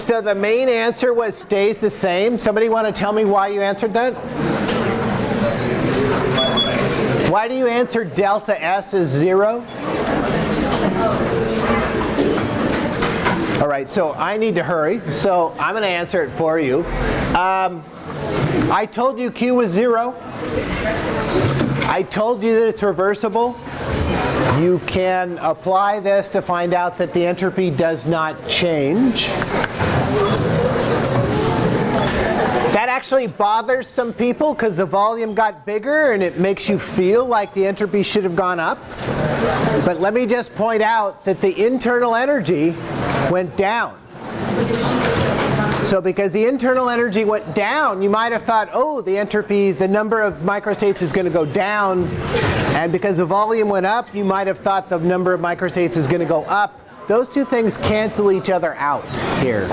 So the main answer was stays the same. Somebody want to tell me why you answered that? Why do you answer delta S is zero? All right, so I need to hurry, so I'm going to answer it for you. Um, I told you Q was zero. I told you that it's reversible. You can apply this to find out that the entropy does not change. That actually bothers some people because the volume got bigger and it makes you feel like the entropy should have gone up. But let me just point out that the internal energy went down. So because the internal energy went down, you might have thought, oh, the entropy, the number of microstates is going to go down. And because the volume went up, you might have thought the number of microstates is going to go up. Those two things cancel each other out here.